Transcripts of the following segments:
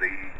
the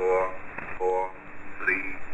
four, four, three,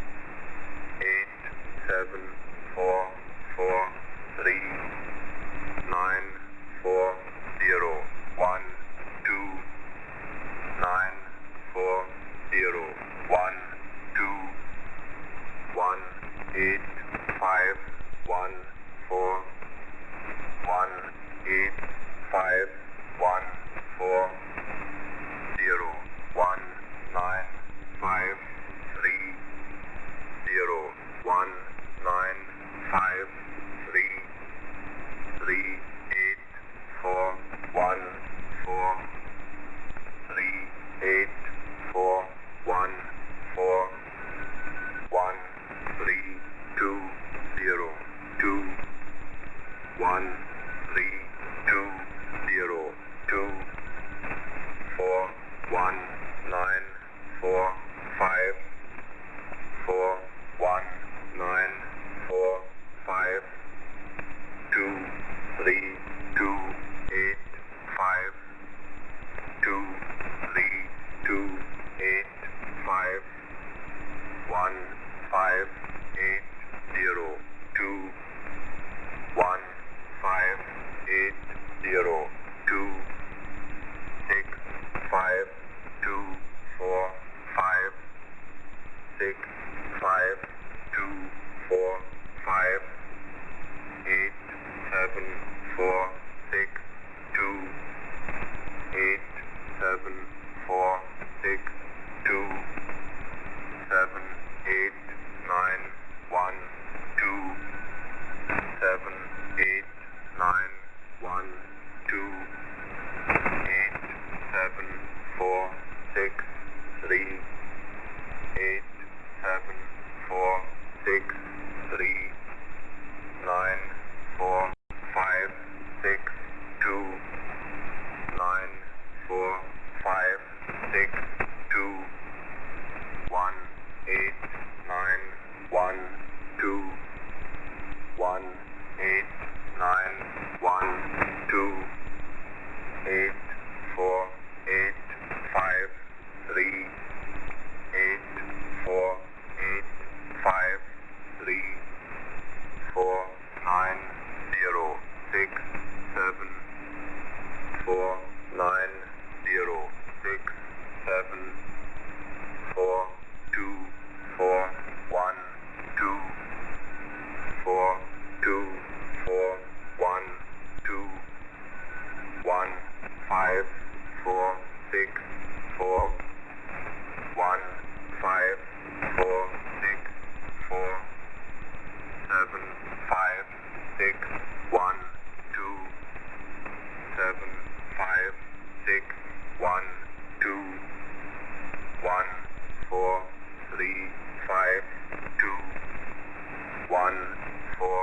four,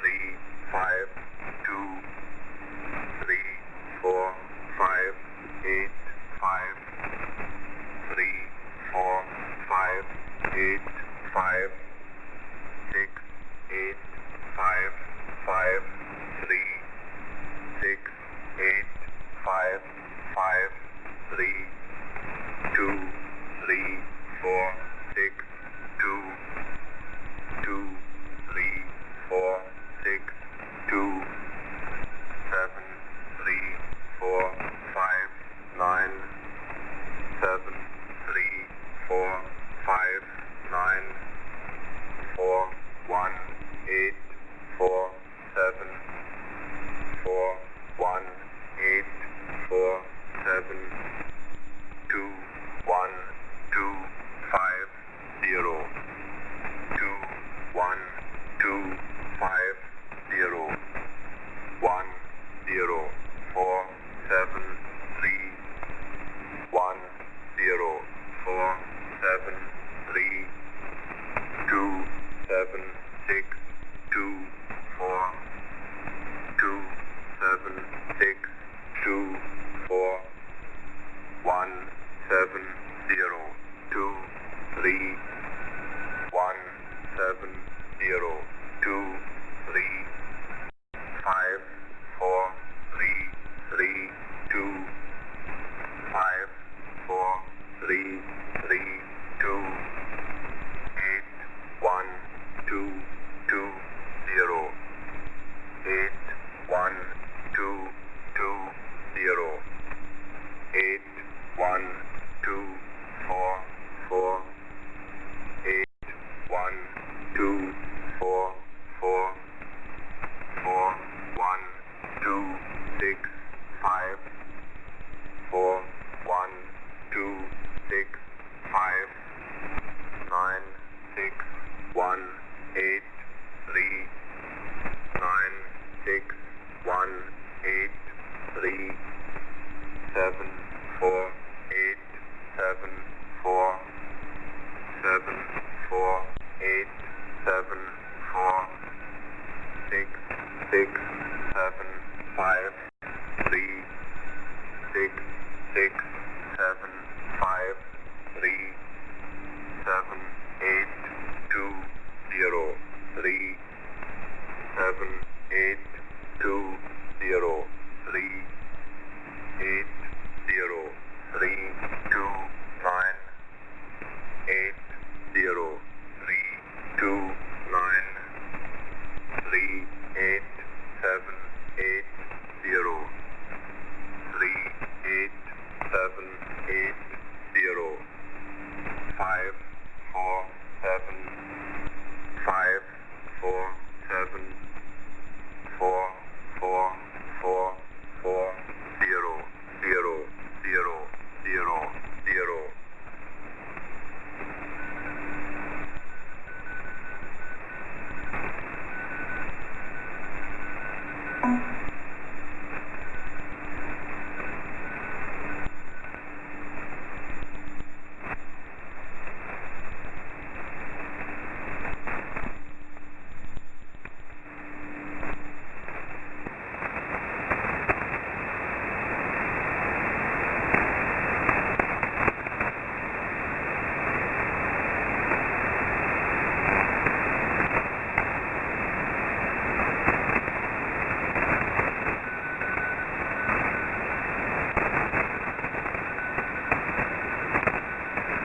three, five, two, three, four, five, eight, five, three, four, five, eight, five, six, eight, five, five, three, six, eight, five, five, three, two, three, four. Five four one two six five nine six one eight three nine six one eight three seven four eight seven four seven four eight seven four six six eight